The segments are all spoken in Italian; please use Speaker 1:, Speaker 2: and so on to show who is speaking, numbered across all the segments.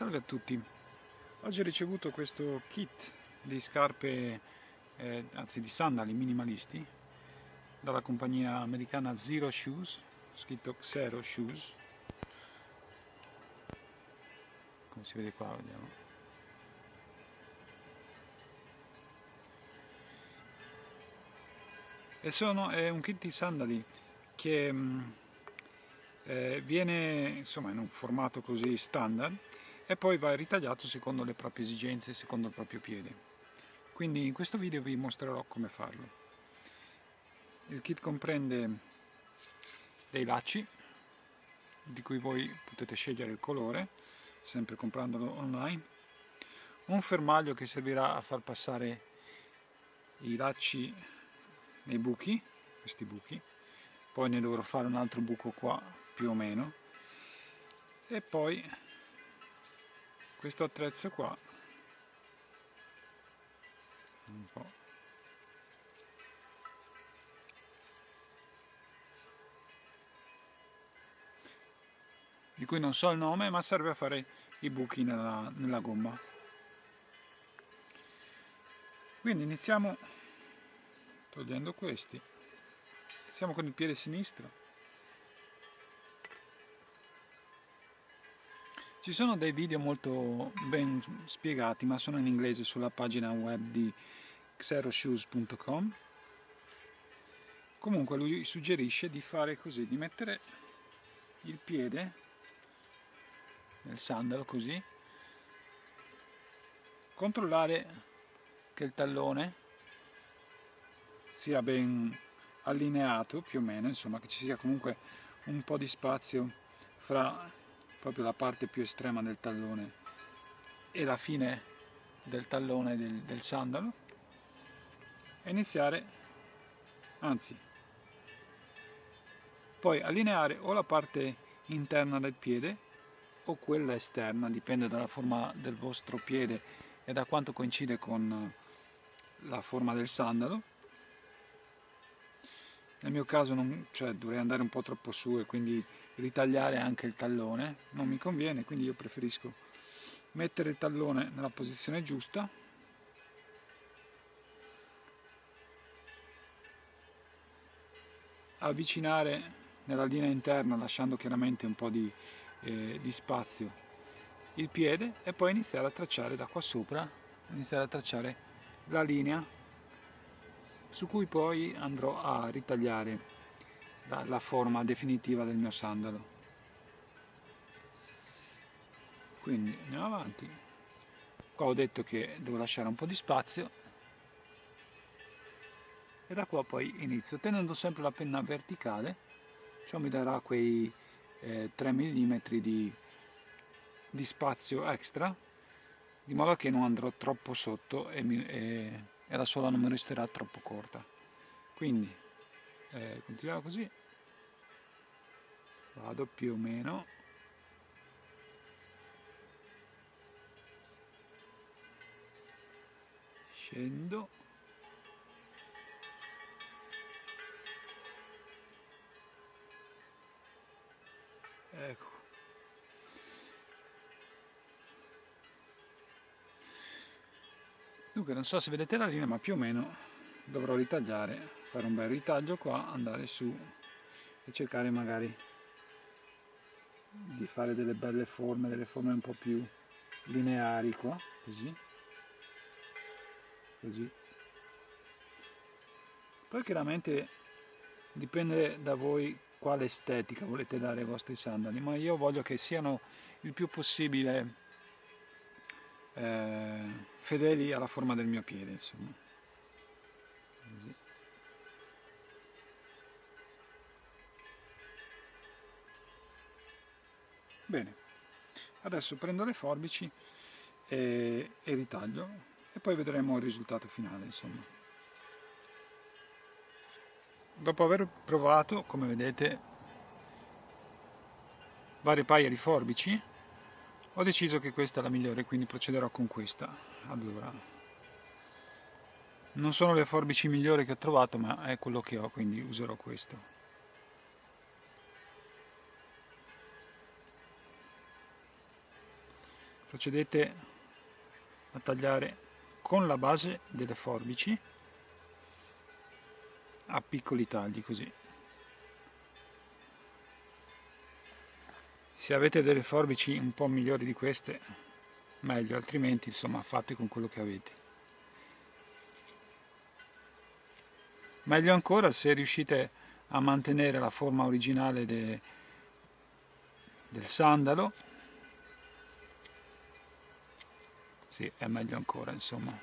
Speaker 1: Salve a tutti, oggi ho ricevuto questo kit di scarpe, eh, anzi di sandali minimalisti dalla compagnia americana Zero Shoes, scritto Zero Shoes, come si vede qua, vediamo. E sono, è un kit di sandali che mm, eh, viene insomma in un formato così standard e poi va ritagliato secondo le proprie esigenze, secondo il proprio piede. Quindi in questo video vi mostrerò come farlo. Il kit comprende dei lacci di cui voi potete scegliere il colore, sempre comprandolo online, un fermaglio che servirà a far passare i lacci nei buchi, questi buchi, poi ne dovrò fare un altro buco qua più o meno e poi questo attrezzo qua. Un po' di cui non so il nome ma serve a fare i buchi nella, nella gomma. Quindi iniziamo togliendo questi. Iniziamo con il piede sinistro Ci sono dei video molto ben spiegati, ma sono in inglese sulla pagina web di xeroshoes.com. Comunque lui suggerisce di fare così, di mettere il piede nel sandalo così, controllare che il tallone sia ben allineato più o meno, insomma che ci sia comunque un po' di spazio fra proprio la parte più estrema del tallone e la fine del tallone del, del sandalo. E iniziare anzi poi allineare o la parte interna del piede o quella esterna dipende dalla forma del vostro piede e da quanto coincide con la forma del sandalo. Nel mio caso non, cioè, dovrei andare un po' troppo su e quindi ritagliare anche il tallone non mi conviene quindi io preferisco mettere il tallone nella posizione giusta. Avvicinare nella linea interna lasciando chiaramente un po' di, eh, di spazio il piede e poi iniziare a tracciare da qua sopra iniziare a tracciare la linea su cui poi andrò a ritagliare la, la forma definitiva del mio sandalo. Quindi andiamo avanti. Qua ho detto che devo lasciare un po' di spazio. E da qua poi inizio tenendo sempre la penna verticale ciò mi darà quei eh, 3 mm di, di spazio extra di modo che non andrò troppo sotto e, mi, e, e la suola non mi resterà troppo corta. Quindi eh, continuiamo così vado più o meno. Scendo. Ecco. Dunque non so se vedete la linea ma più o meno dovrò ritagliare fare un bel ritaglio qua andare su e cercare magari di fare delle belle forme, delle forme un po' più lineari qua, così, così. Poi chiaramente dipende da voi quale estetica volete dare ai vostri sandali, ma io voglio che siano il più possibile eh, fedeli alla forma del mio piede, insomma. Così. Bene, adesso prendo le forbici e, e ritaglio e poi vedremo il risultato finale insomma. Dopo aver provato, come vedete, varie paia di forbici, ho deciso che questa è la migliore, quindi procederò con questa. Allora, non sono le forbici migliori che ho trovato, ma è quello che ho, quindi userò questo. Procedete a tagliare con la base delle forbici a piccoli tagli così. Se avete delle forbici un po' migliori di queste meglio altrimenti insomma fate con quello che avete. Meglio ancora se riuscite a mantenere la forma originale de, del sandalo sì, è meglio ancora insomma.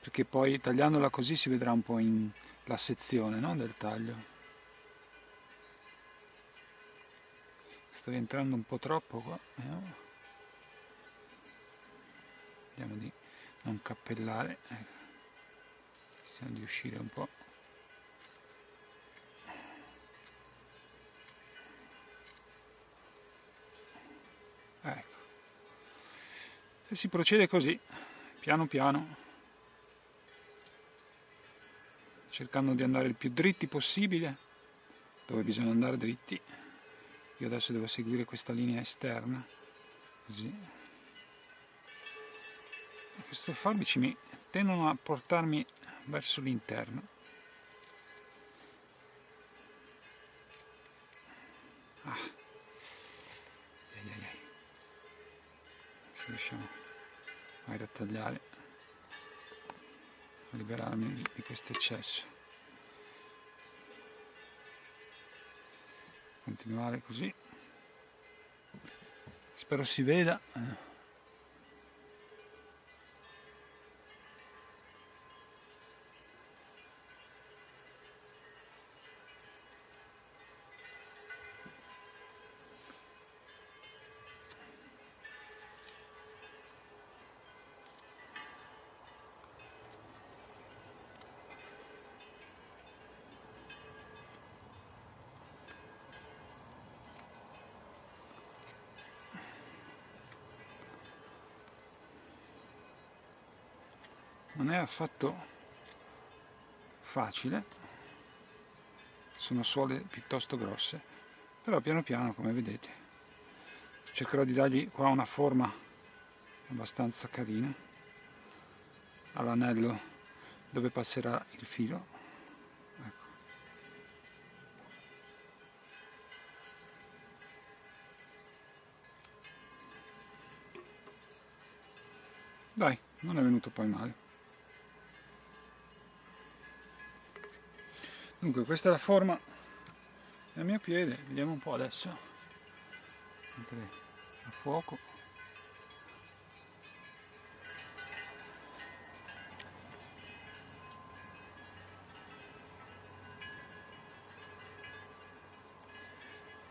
Speaker 1: Perché poi tagliandola così si vedrà un po' in la sezione no, del taglio. Sto rientrando un po' troppo qua vediamo, vediamo di non cappellare ecco. Cerchiamo di uscire un po' e si procede così piano piano cercando di andare il più dritti possibile dove bisogna andare dritti. Io adesso devo seguire questa linea esterna così. Questi forbici mi tendono a portarmi verso l'interno. Ah. se riusciamo a ritagliare a liberarmi di questo eccesso. Continuare così. Spero si veda non è affatto facile. Sono suole piuttosto grosse però piano piano come vedete cercherò di dargli qua una forma abbastanza carina. All'anello dove passerà il filo. Ecco. dai non è venuto poi male dunque questa è la forma del mio piede. Vediamo un po' adesso. Mentre a fuoco.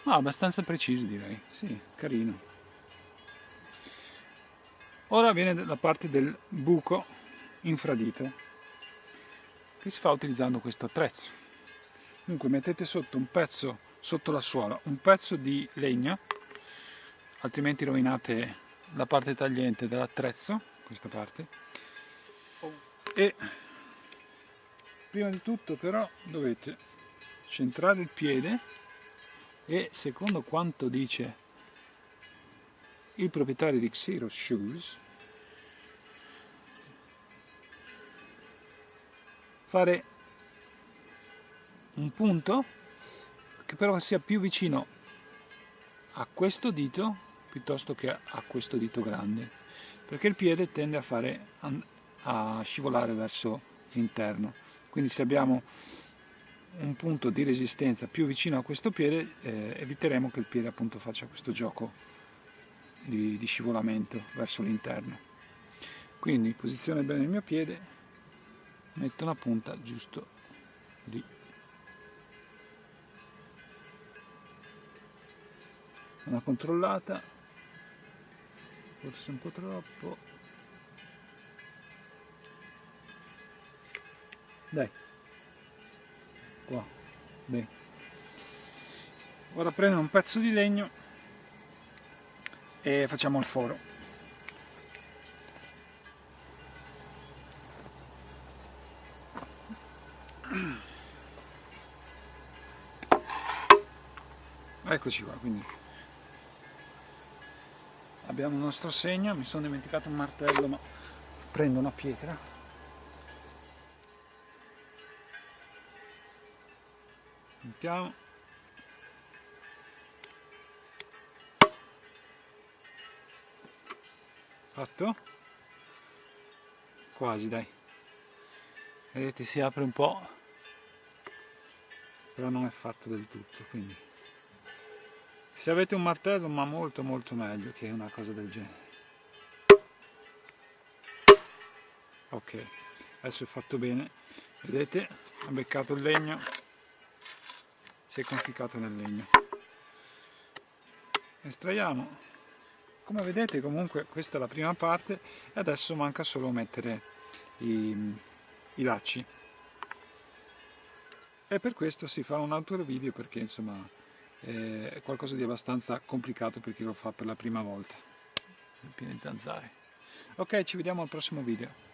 Speaker 1: Ma ah, abbastanza preciso direi. Sì carino. Ora viene la parte del buco infradito che si fa utilizzando questo attrezzo dunque mettete sotto un pezzo sotto la suola un pezzo di legno altrimenti rovinate la parte tagliente dell'attrezzo questa parte. E prima di tutto però dovete centrare il piede e secondo quanto dice il proprietario di Xerox Shoes fare un punto che però sia più vicino a questo dito piuttosto che a questo dito grande perché il piede tende a, fare, a scivolare verso l'interno. Quindi se abbiamo un punto di resistenza più vicino a questo piede eh, eviteremo che il piede appunto faccia questo gioco di, di scivolamento verso l'interno. Quindi posiziono bene il mio piede metto una punta giusto lì una controllata forse un po' troppo. Dai. Qua. Bene. Ora prendo un pezzo di legno e facciamo il foro. Eccoci qua quindi abbiamo il nostro segno mi sono dimenticato un martello ma prendo una pietra. Mettiamo. Fatto? Quasi dai. Vedete si apre un po' però non è fatto del tutto quindi se avete un martello ma molto molto meglio che una cosa del genere. Ok adesso è fatto bene. Vedete? Ha beccato il legno. Si è conficcato nel legno. Estraiamo. Come vedete comunque questa è la prima parte e adesso manca solo mettere i, i lacci. E per questo si fa un altro video perché insomma è qualcosa di abbastanza complicato per chi lo fa per la prima volta. Piene zanzare. Ok ci vediamo al prossimo video